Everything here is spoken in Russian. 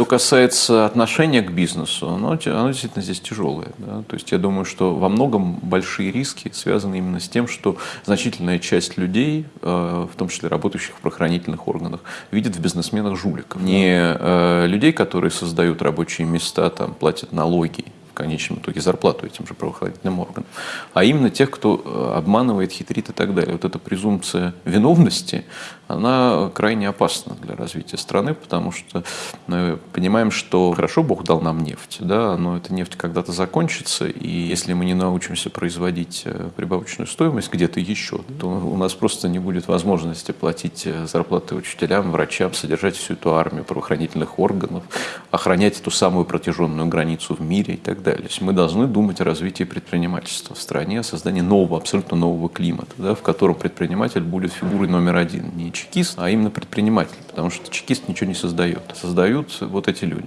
Что касается отношения к бизнесу, оно, оно действительно здесь тяжелое. Да? То есть я думаю, что во многом большие риски связаны именно с тем, что значительная часть людей, э, в том числе работающих в правоохранительных органах, видит в бизнесменах жуликов. Не э, людей, которые создают рабочие места, там, платят налоги конечном итоге зарплату этим же правоохранительным органам, а именно тех, кто э, обманывает, хитрит и так далее. Вот эта презумпция виновности, она крайне опасна для развития страны, потому что мы понимаем, что хорошо Бог дал нам нефть, да, но эта нефть когда-то закончится, и если мы не научимся производить э, прибавочную стоимость где-то еще, то у нас просто не будет возможности платить э, зарплаты учителям, врачам, содержать всю эту армию правоохранительных органов, охранять эту самую протяженную границу в мире и так далее далее. мы должны думать о развитии предпринимательства в стране, о создании нового, абсолютно нового климата, да, в котором предприниматель будет фигурой номер один. Не чекист, а именно предприниматель, потому что чекист ничего не создает. Создают вот эти люди.